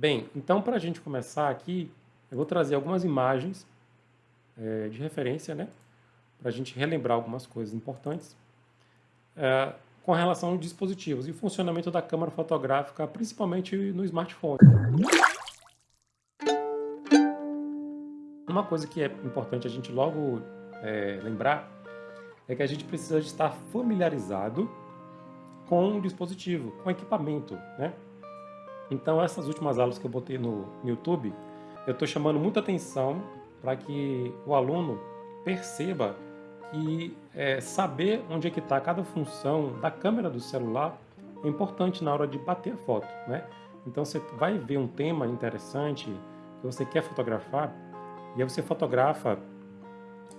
Bem, então para a gente começar aqui, eu vou trazer algumas imagens é, de referência, né? Para a gente relembrar algumas coisas importantes é, com relação aos dispositivos e funcionamento da câmera fotográfica, principalmente no smartphone. Uma coisa que é importante a gente logo é, lembrar é que a gente precisa estar familiarizado com o dispositivo, com o equipamento, né? Então essas últimas aulas que eu botei no, YouTube, eu estou chamando muita atenção para que o aluno perceba que é, saber onde é que está cada função da câmera do celular é importante na hora de bater a foto, né? Então você vai ver um tema interessante que você quer fotografar e aí você fotografa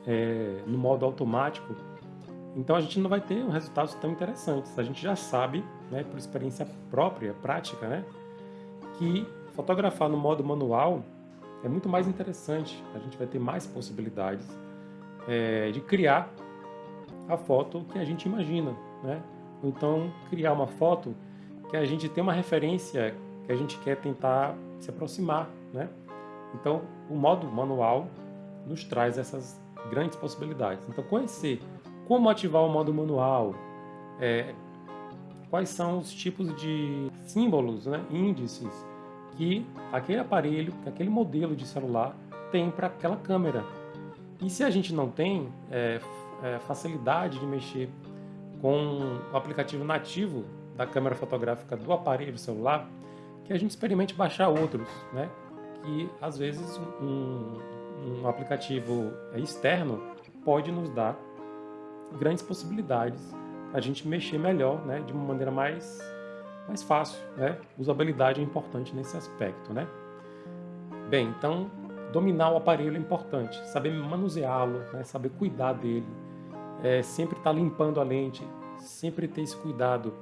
é, no modo automático então a gente não vai ter um resultados tão interessantes. A gente já sabe, né, por experiência própria, prática, né, que fotografar no modo manual é muito mais interessante. A gente vai ter mais possibilidades é, de criar a foto que a gente imagina, né? Então criar uma foto que a gente tem uma referência que a gente quer tentar se aproximar, né? Então o modo manual nos traz essas grandes possibilidades. Então conhecer como ativar o modo manual, é, quais são os tipos de símbolos, né, índices que aquele aparelho, que aquele modelo de celular tem para aquela câmera. E se a gente não tem é, é, facilidade de mexer com o aplicativo nativo da câmera fotográfica do aparelho celular, que a gente experimente baixar outros, né? que às vezes um, um aplicativo externo pode nos dar grandes possibilidades a gente mexer melhor, né, de uma maneira mais, mais fácil, né? Usabilidade é importante nesse aspecto, né? Bem, então dominar o aparelho é importante, saber manuseá-lo, né, saber cuidar dele, é, sempre estar tá limpando a lente, sempre ter esse cuidado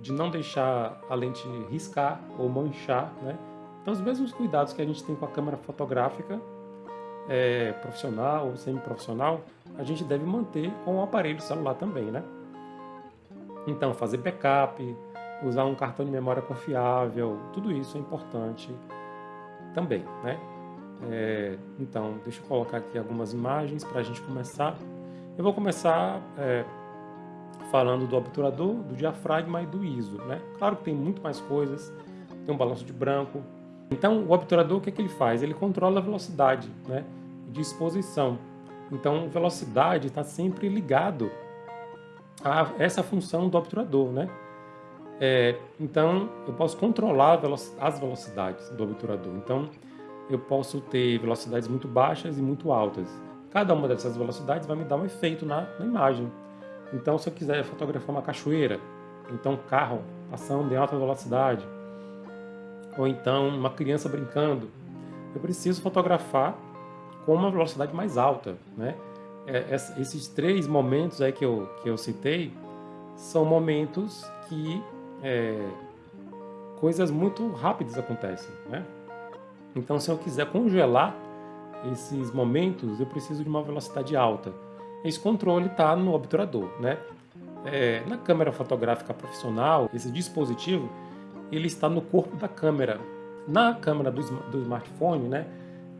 de não deixar a lente riscar ou manchar, né? Então os mesmos cuidados que a gente tem com a câmera fotográfica é, profissional ou semi-profissional, a gente deve manter com o aparelho celular também, né? Então, fazer backup, usar um cartão de memória confiável, tudo isso é importante também, né? É, então, deixa eu colocar aqui algumas imagens para a gente começar. Eu vou começar é, falando do obturador, do diafragma e do ISO, né? Claro que tem muito mais coisas, tem um balanço de branco. Então, o obturador, o que, é que ele faz? Ele controla a velocidade, né? De exposição. Então, velocidade está sempre ligado a essa função do obturador, né? É, então, eu posso controlar as velocidades do obturador. Então, eu posso ter velocidades muito baixas e muito altas. Cada uma dessas velocidades vai me dar um efeito na, na imagem. Então, se eu quiser fotografar uma cachoeira, então um carro passando em alta velocidade, ou então uma criança brincando, eu preciso fotografar com uma velocidade mais alta, né? É, esses três momentos aí que eu, que eu citei são momentos que é, coisas muito rápidas acontecem, né? Então, se eu quiser congelar esses momentos, eu preciso de uma velocidade alta. Esse controle está no obturador, né? É, na câmera fotográfica profissional, esse dispositivo, ele está no corpo da câmera. Na câmera do, do smartphone, né?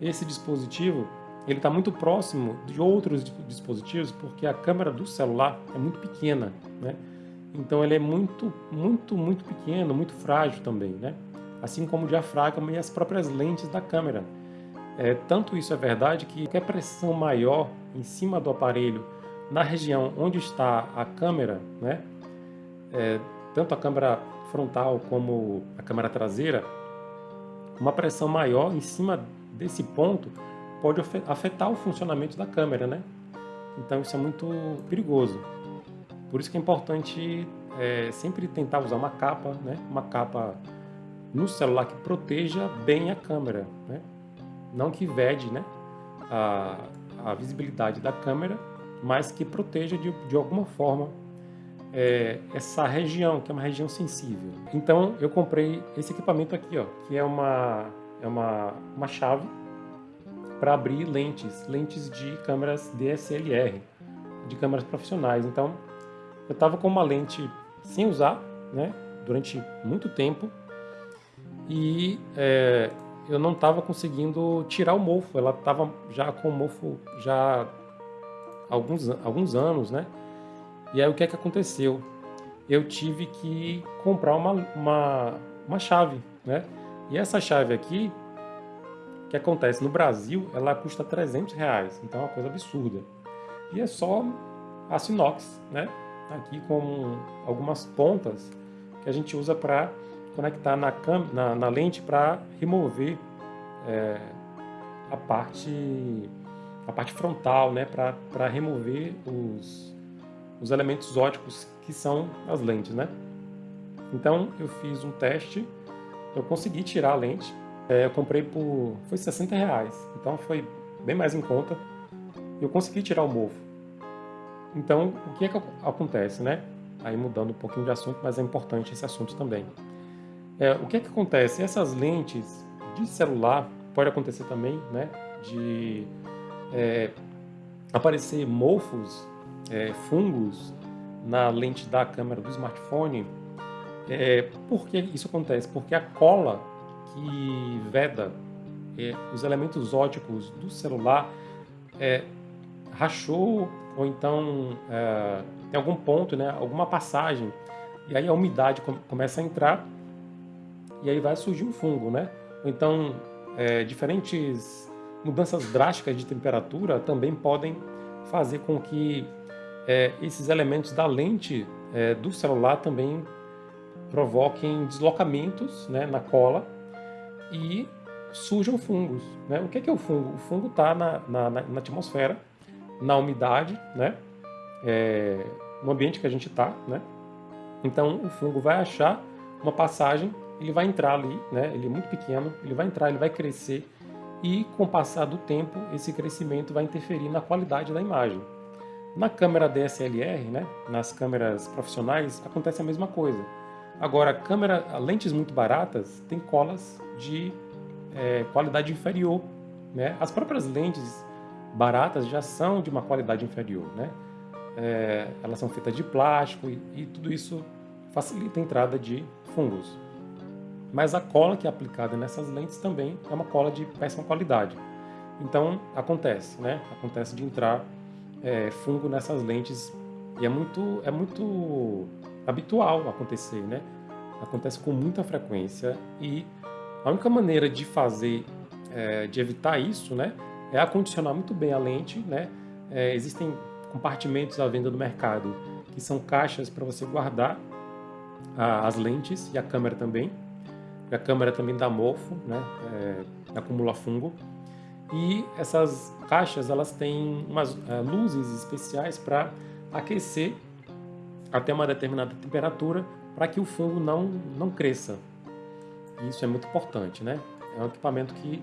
esse dispositivo ele está muito próximo de outros dispositivos porque a câmera do celular é muito pequena, né? Então ele é muito, muito, muito pequeno, muito frágil também, né? Assim como o diafragma e as próprias lentes da câmera. É, tanto isso é verdade que qualquer pressão maior em cima do aparelho na região onde está a câmera, né? É, tanto a câmera frontal como a câmera traseira, uma pressão maior em cima desse ponto pode afetar o funcionamento da câmera, né? Então isso é muito perigoso. Por isso que é importante é, sempre tentar usar uma capa, né? Uma capa no celular que proteja bem a câmera, né? Não que vede, né? A, a visibilidade da câmera, mas que proteja de, de alguma forma é, essa região, que é uma região sensível. Então eu comprei esse equipamento aqui, ó, que é uma, é uma, uma chave para abrir lentes, lentes de câmeras DSLR, de câmeras profissionais. Então, eu estava com uma lente sem usar, né, durante muito tempo, e é, eu não estava conseguindo tirar o mofo. Ela estava já com o mofo já há alguns, alguns anos, né? E aí o que é que aconteceu? Eu tive que comprar uma, uma, uma chave, né? E essa chave aqui, que acontece? No Brasil, ela custa 300 reais, então é uma coisa absurda. E é só aço inox, né? Aqui com algumas pontas que a gente usa para conectar na, na, na lente para remover é, a parte a parte frontal, né? Para remover os, os elementos óticos que são as lentes, né? Então eu fiz um teste, eu consegui tirar a lente, é, eu comprei por foi 60 reais, então foi bem mais em conta. Eu consegui tirar o mofo. Então o que é que acontece, né? Aí mudando um pouquinho de assunto, mas é importante esse assunto também. É, o que é que acontece? Essas lentes de celular pode acontecer também, né? De é, aparecer mofos, é, fungos na lente da câmera do smartphone. É, por que isso acontece? Porque a cola que veda é, os elementos óticos do celular é, rachou ou então é, tem algum ponto, né, alguma passagem, e aí a umidade começa a entrar e aí vai surgir um fungo, né? Ou então é, diferentes mudanças drásticas de temperatura também podem fazer com que é, esses elementos da lente é, do celular também provoquem deslocamentos né, na cola e surjam fungos. Né? O que é, que é o fungo? O fungo está na, na, na, atmosfera, na umidade, né? É, no ambiente que a gente está. Né? Então o fungo vai achar uma passagem, ele vai entrar ali, né? ele é muito pequeno, ele vai entrar, ele vai crescer e com o passar do tempo esse crescimento vai interferir na qualidade da imagem. Na câmera DSLR, né, nas câmeras profissionais, acontece a mesma coisa. Agora, câmera, lentes muito baratas têm colas de é, qualidade inferior. Né? As próprias lentes baratas já são de uma qualidade inferior. Né? É, elas são feitas de plástico e, e tudo isso facilita a entrada de fungos. Mas a cola que é aplicada nessas lentes também é uma cola de péssima qualidade. Então acontece, né? Acontece de entrar é, fungo nessas lentes e é muito, é muito habitual acontecer, né? Acontece com muita frequência e a única maneira de fazer, é, de evitar isso, né? É acondicionar muito bem a lente, né? É, existem compartimentos à venda no mercado que são caixas para você guardar a, as lentes e a câmera também. A câmera também dá mofo, né? É, acumula fungo. E essas caixas elas têm umas é, luzes especiais para aquecer até uma determinada temperatura para que o fungo não, não cresça. Isso é muito importante, né? É um equipamento que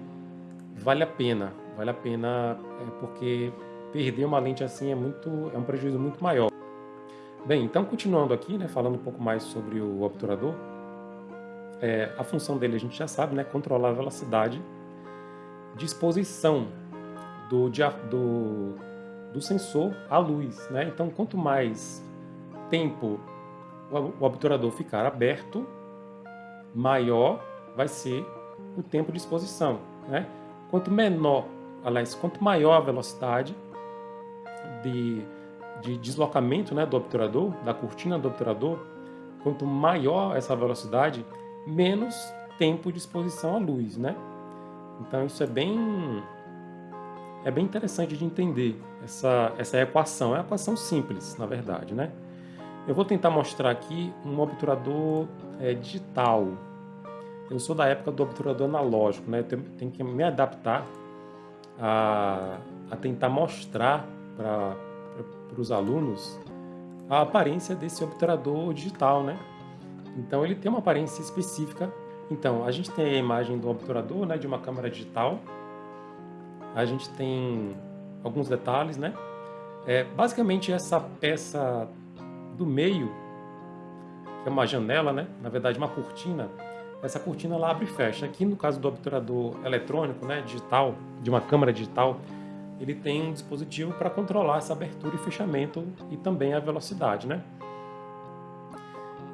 vale a pena, vale a pena é, porque perder uma lente assim é muito é um prejuízo muito maior. Bem, então continuando aqui, né, falando um pouco mais sobre o obturador, é, a função dele a gente já sabe, né, controlar a velocidade de exposição do, do, do sensor à luz. Né? Então, quanto mais tempo o obturador ficar aberto, maior vai ser o tempo de exposição. Né? Quanto menor, aliás, quanto maior a velocidade de, de deslocamento né, do obturador, da cortina do obturador, quanto maior essa velocidade, menos tempo de exposição à luz. Né? Então isso é bem é bem interessante de entender essa, essa equação. É uma equação simples, na verdade, né? Eu vou tentar mostrar aqui um obturador é, digital. Eu sou da época do obturador analógico, né? Eu tenho, que me adaptar a, a tentar mostrar para os alunos a aparência desse obturador digital, né? Então ele tem uma aparência específica então, a gente tem a imagem do obturador, né, de uma câmera digital. A gente tem alguns detalhes, né? É, basicamente, essa peça do meio, que é uma janela, né? Na verdade, uma cortina. Essa cortina ela abre e fecha. Aqui, no caso do obturador eletrônico, né, digital, de uma câmera digital, ele tem um dispositivo para controlar essa abertura e fechamento e também a velocidade, né?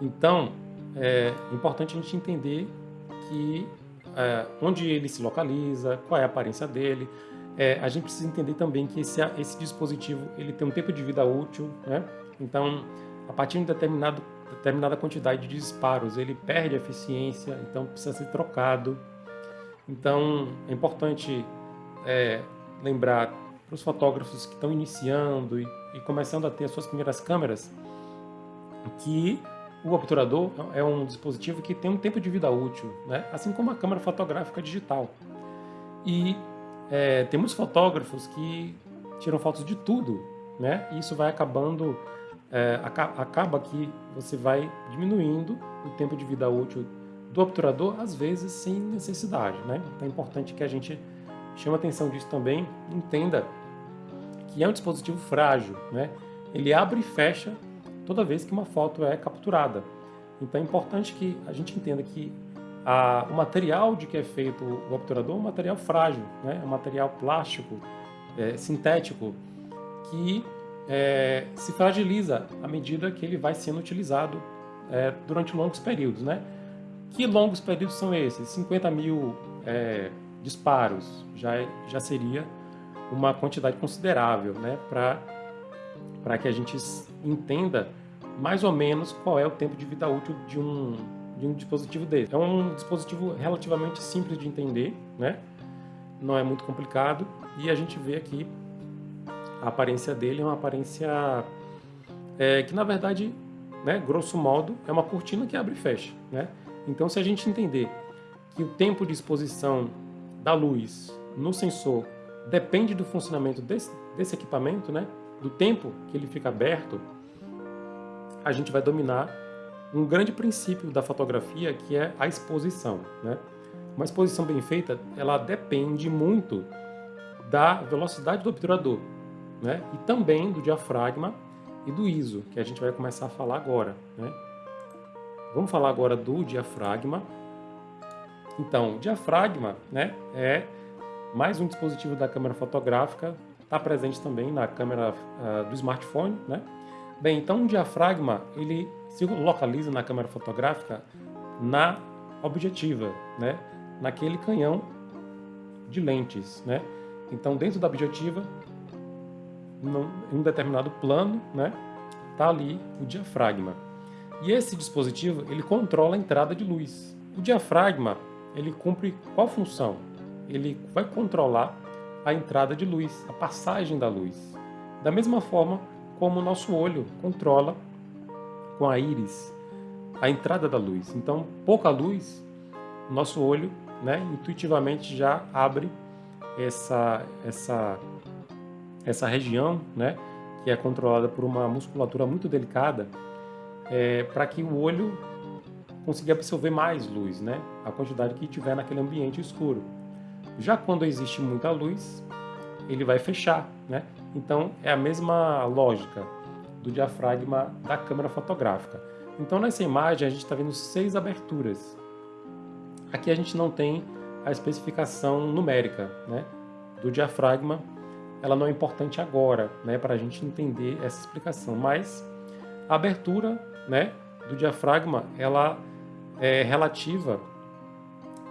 Então, é importante a gente entender que é, onde ele se localiza, qual é a aparência dele. É, a gente precisa entender também que esse, esse dispositivo ele tem um tempo de vida útil, né? Então, a partir de determinado, determinada quantidade de disparos, ele perde eficiência, então precisa ser trocado. Então, é importante é, lembrar para os fotógrafos que estão iniciando e, e começando a ter as suas primeiras câmeras que o obturador é um dispositivo que tem um tempo de vida útil, né? assim como a câmera fotográfica digital. E é, temos fotógrafos que tiram fotos de tudo, né? e isso vai acabando, é, acaba que você vai diminuindo o tempo de vida útil do obturador, às vezes sem necessidade. Né? Então é importante que a gente chame atenção disso também, entenda que é um dispositivo frágil, né? ele abre e fecha toda vez que uma foto é capturada. Então é importante que a gente entenda que a, o material de que é feito o obturador é um material frágil, né? é um material plástico, é, sintético, que é, se fragiliza à medida que ele vai sendo utilizado é, durante longos períodos. Né? Que longos períodos são esses? 50 mil é, disparos já, é, já seria uma quantidade considerável né? para que a gente entenda mais ou menos qual é o tempo de vida útil de um, de um dispositivo desse. É um dispositivo relativamente simples de entender, né? não é muito complicado, e a gente vê aqui a aparência dele é uma aparência é, que, na verdade, né, grosso modo, é uma cortina que abre e fecha. Né? Então, se a gente entender que o tempo de exposição da luz no sensor depende do funcionamento desse, desse equipamento, né? do tempo que ele fica aberto, a gente vai dominar um grande princípio da fotografia que é a exposição. Né? Uma exposição bem feita, ela depende muito da velocidade do obturador né? e também do diafragma e do ISO, que a gente vai começar a falar agora. Né? Vamos falar agora do diafragma. Então, o diafragma né, é mais um dispositivo da câmera fotográfica, está presente também na câmera uh, do smartphone, né? Bem, então um diafragma ele se localiza na câmera fotográfica na objetiva, né? naquele canhão de lentes. Né? Então dentro da objetiva, em um determinado plano, né? está ali o diafragma. E esse dispositivo ele controla a entrada de luz. O diafragma ele cumpre qual função? Ele vai controlar a entrada de luz, a passagem da luz. Da mesma forma como o nosso olho controla com a íris a entrada da luz. Então, pouca luz, nosso olho, né, intuitivamente já abre essa essa essa região, né, que é controlada por uma musculatura muito delicada, é, para que o olho consiga absorver mais luz, né, a quantidade que tiver naquele ambiente escuro. Já quando existe muita luz, ele vai fechar, né? Então é a mesma lógica do diafragma da câmera fotográfica. Então nessa imagem a gente está vendo seis aberturas. Aqui a gente não tem a especificação numérica né, do diafragma. Ela não é importante agora né, para a gente entender essa explicação, mas a abertura né, do diafragma ela é relativa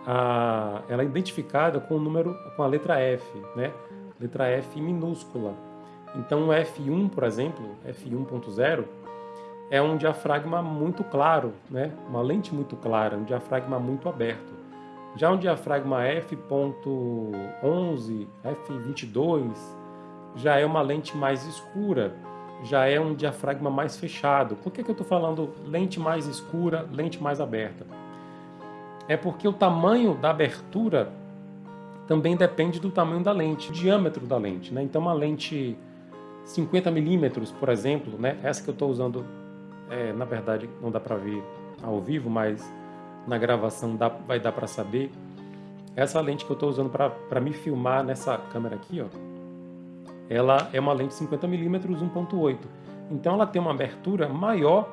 a, ela é identificada com o número com a letra F, né? letra F minúscula. Então o F1, por exemplo, F1.0, é um diafragma muito claro, né? uma lente muito clara, um diafragma muito aberto. Já um diafragma F.11, F22, já é uma lente mais escura, já é um diafragma mais fechado. Por que, que eu estou falando lente mais escura, lente mais aberta? É porque o tamanho da abertura também depende do tamanho da lente, o diâmetro da lente. Né? Então, uma lente 50 milímetros, por exemplo, né? essa que eu estou usando, é, na verdade, não dá para ver ao vivo, mas na gravação dá, vai dar para saber. Essa lente que eu estou usando para me filmar nessa câmera aqui, ó, ela é uma lente 50 milímetros 1.8. Então ela tem uma abertura maior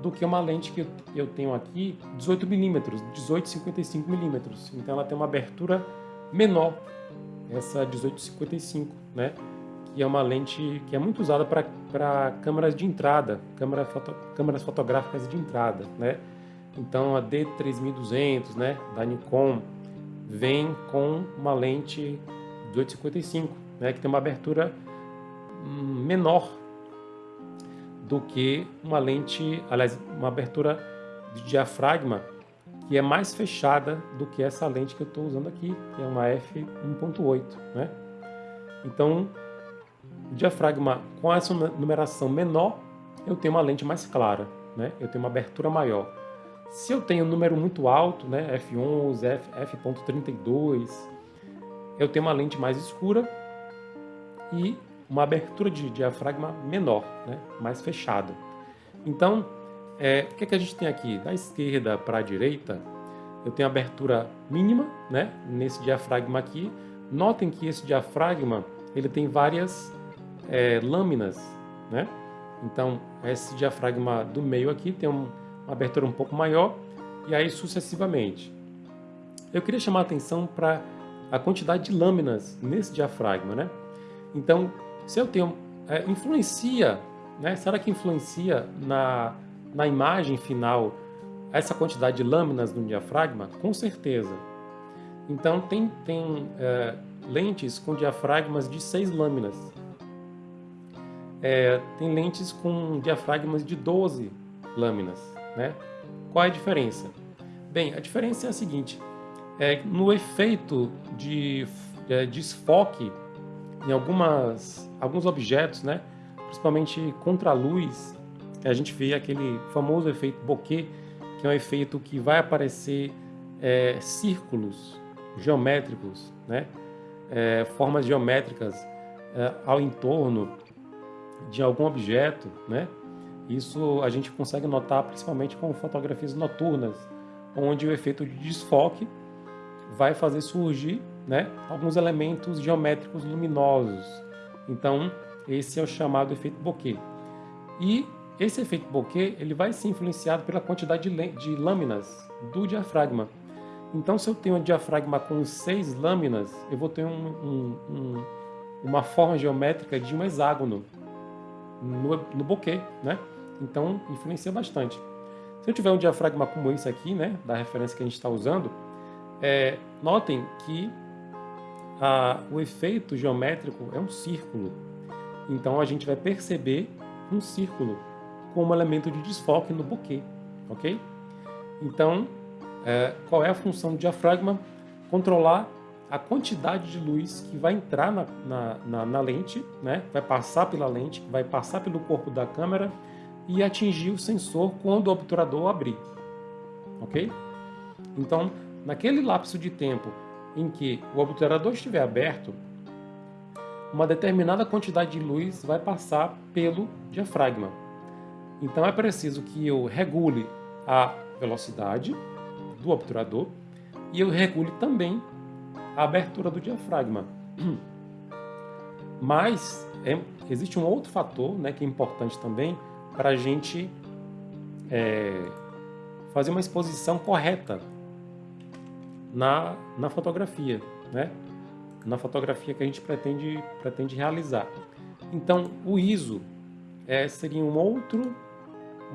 do que uma lente que eu tenho aqui, 18 milímetros, 18,55 milímetros. Então ela tem uma abertura menor, essa 1855, né? Que é uma lente que é muito usada para câmeras de entrada, câmera foto, câmeras fotográficas de entrada, né? Então a D3200, né, da Nikon, vem com uma lente de 855, né, que tem uma abertura menor do que uma lente, aliás, uma abertura de diafragma que é mais fechada do que essa lente que eu estou usando aqui, que é uma f1.8, né? Então, o diafragma com essa numeração menor, eu tenho uma lente mais clara, né? Eu tenho uma abertura maior. Se eu tenho um número muito alto, né, f11, f, f.32, eu tenho uma lente mais escura e uma abertura de diafragma menor, né, mais fechada. Então, é, o que, é que a gente tem aqui? Da esquerda para a direita, eu tenho abertura mínima né, nesse diafragma aqui. Notem que esse diafragma ele tem várias é, lâminas. Né? Então, esse diafragma do meio aqui tem um, uma abertura um pouco maior e aí sucessivamente. Eu queria chamar a atenção para a quantidade de lâminas nesse diafragma. Né? Então, se eu tenho... É, influencia, né? será que influencia na, na imagem final essa quantidade de lâminas no diafragma? Com certeza. Então, tem, tem é, lentes com diafragmas de seis lâminas. É, tem lentes com diafragmas de 12 lâminas. Né? Qual é a diferença? Bem, a diferença é a seguinte. É, no efeito de é, desfoque em algumas, alguns objetos, né? principalmente contra a luz, a gente vê aquele famoso efeito bokeh, que é um efeito que vai aparecer é, círculos geométricos, né? É, formas geométricas é, ao entorno de algum objeto, né? Isso a gente consegue notar principalmente com fotografias noturnas, onde o efeito de desfoque vai fazer surgir né, alguns elementos geométricos luminosos. Então, esse é o chamado efeito bokeh. E esse efeito bokeh ele vai ser influenciado pela quantidade de, de lâminas do diafragma. Então, se eu tenho um diafragma com seis lâminas, eu vou ter um, um, um, uma forma geométrica de um hexágono no, no bokeh, né? Então, influencia bastante. Se eu tiver um diafragma como esse aqui, né, da referência que a gente está usando, é, notem que a, o efeito geométrico é um círculo. Então a gente vai perceber um círculo como elemento de desfoque no bokeh, ok? Então, é, qual é a função do diafragma? Controlar a quantidade de luz que vai entrar na, na, na, na lente, né? vai passar pela lente, vai passar pelo corpo da câmera e atingir o sensor quando o obturador abrir, ok? Então, naquele lapso de tempo em que o obturador estiver aberto, uma determinada quantidade de luz vai passar pelo diafragma. Então é preciso que eu regule a velocidade do obturador e eu regule também a abertura do diafragma. Mas é, existe um outro fator né, que é importante também para a gente é, fazer uma exposição correta na, na fotografia, né? na fotografia que a gente pretende, pretende realizar. Então, o ISO é, seria um outro,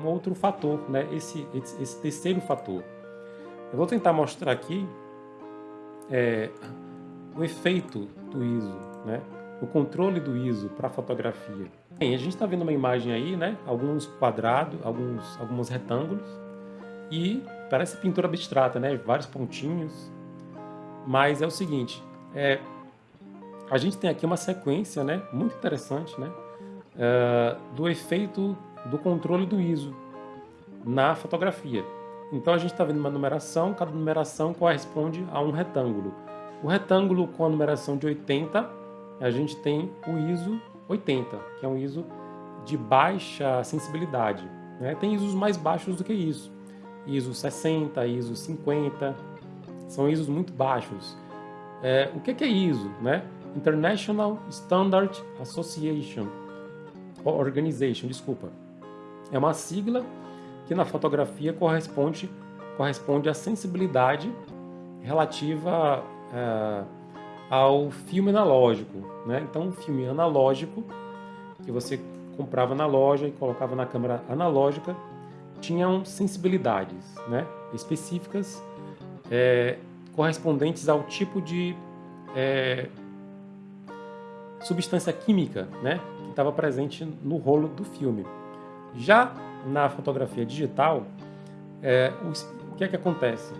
um outro fator, né? esse, esse, esse terceiro fator. Eu vou tentar mostrar aqui é, o efeito do ISO, né? o controle do ISO para fotografia. Bem, a gente está vendo uma imagem aí, né? alguns quadrados, alguns, alguns retângulos, e parece pintura abstrata, né? vários pontinhos, mas é o seguinte, é, a gente tem aqui uma sequência né? muito interessante né? É, do efeito do controle do ISO na fotografia. Então a gente está vendo uma numeração, cada numeração corresponde a um retângulo. O retângulo com a numeração de 80, a gente tem o ISO 80, que é um ISO de baixa sensibilidade. Né? Tem ISOs mais baixos do que isso. ISO 60, ISO 50, são ISOs muito baixos. É, o que é ISO? Né? International Standard Association, Organization, desculpa. É uma sigla que na fotografia corresponde, corresponde à sensibilidade relativa é, ao filme analógico. Né? Então, o filme analógico, que você comprava na loja e colocava na câmera analógica, tinham sensibilidades, né? específicas é, correspondentes ao tipo de é, substância química né, que estava presente no rolo do filme. Já na fotografia digital, é, o, o que é que acontece?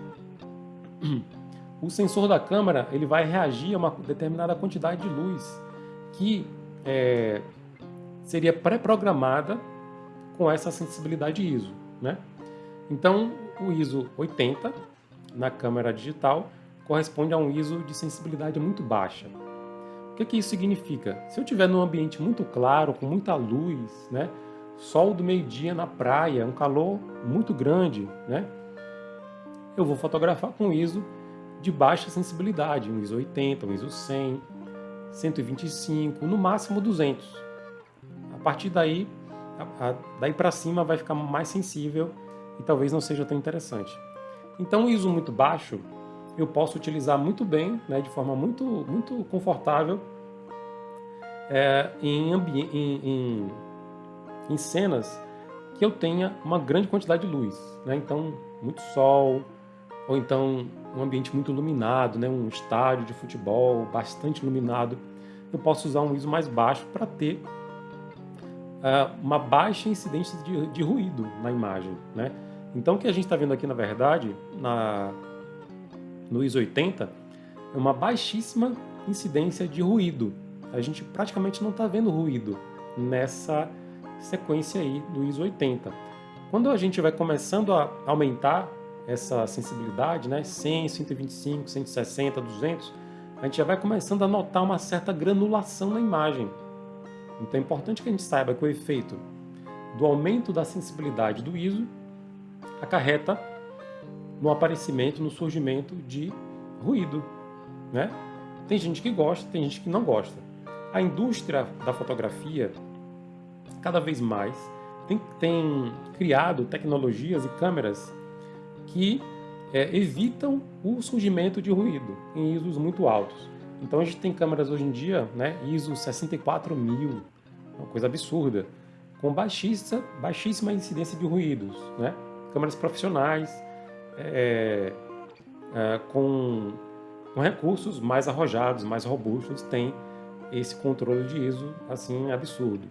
O sensor da câmera ele vai reagir a uma determinada quantidade de luz que é, seria pré-programada com essa sensibilidade ISO. Né? Então, o ISO 80 na câmera digital corresponde a um ISO de sensibilidade muito baixa. O que, que isso significa? Se eu estiver num ambiente muito claro, com muita luz, né? sol do meio-dia na praia, um calor muito grande, né? eu vou fotografar com ISO de baixa sensibilidade, um ISO 80, um ISO 100, 125, no máximo 200. A partir daí, daí para cima vai ficar mais sensível e talvez não seja tão interessante. Então, o ISO muito baixo eu posso utilizar muito bem, né, de forma muito, muito confortável é, em, em, em, em, cenas que eu tenha uma grande quantidade de luz. Né? Então, muito sol, ou então um ambiente muito iluminado, né? um estádio de futebol bastante iluminado. Eu posso usar um ISO mais baixo para ter uma baixa incidência de, de ruído na imagem. Né? Então, o que a gente está vendo aqui, na verdade, na, no ISO 80, é uma baixíssima incidência de ruído. A gente praticamente não está vendo ruído nessa sequência aí do ISO 80. Quando a gente vai começando a aumentar essa sensibilidade, né, 100, 125, 160, 200, a gente já vai começando a notar uma certa granulação na imagem. Então é importante que a gente saiba que o efeito do aumento da sensibilidade do ISO acarreta no aparecimento, no surgimento de ruído. Né? Tem gente que gosta, tem gente que não gosta. A indústria da fotografia, cada vez mais, tem, tem criado tecnologias e câmeras que é, evitam o surgimento de ruído em ISOs muito altos. Então a gente tem câmeras hoje em dia, né, ISO 64000, uma coisa absurda, com baixíssima, baixíssima incidência de ruídos. Né? Câmeras profissionais, é, é, com, com, recursos mais arrojados, mais robustos, têm esse controle de ISO assim absurdo.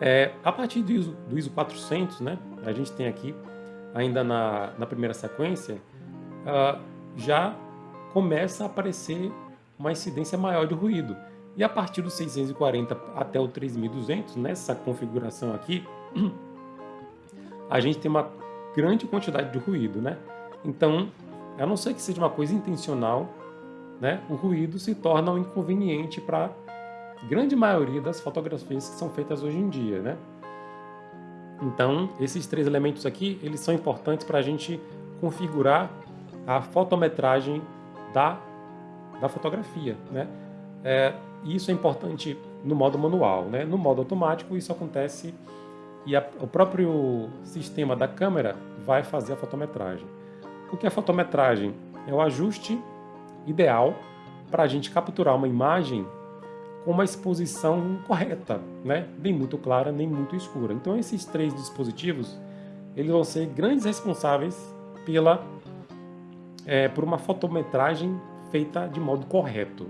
É, a partir do ISO, do ISO 400, né, a gente tem aqui ainda na, na primeira sequência, uh, já começa a aparecer uma incidência maior de ruído. E a partir do 640 até o 3200, nessa configuração aqui, a gente tem uma grande quantidade de ruído, né? Então, a não ser que seja uma coisa intencional, né, o ruído se torna um inconveniente para a grande maioria das fotografias que são feitas hoje em dia, né? Então, esses três elementos aqui, eles são importantes para a gente configurar a fotometragem da, da fotografia, né? É, isso é importante no modo manual, né? No modo automático, isso acontece e a, o próprio sistema da câmera vai fazer a fotometragem. O que é fotometragem? É o ajuste ideal para a gente capturar uma imagem com uma exposição correta, né? nem muito clara, nem muito escura. Então esses três dispositivos eles vão ser grandes responsáveis pela, é, por uma fotometragem feita de modo correto.